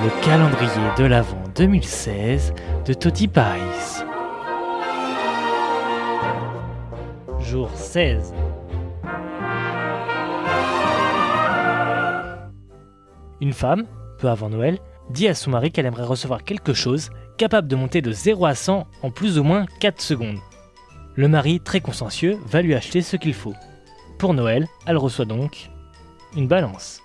Le calendrier de l'Avent 2016 de Toti Pies. Jour 16. Une femme, peu avant Noël, dit à son mari qu'elle aimerait recevoir quelque chose capable de monter de 0 à 100 en plus ou moins 4 secondes. Le mari, très consciencieux, va lui acheter ce qu'il faut. Pour Noël, elle reçoit donc une balance.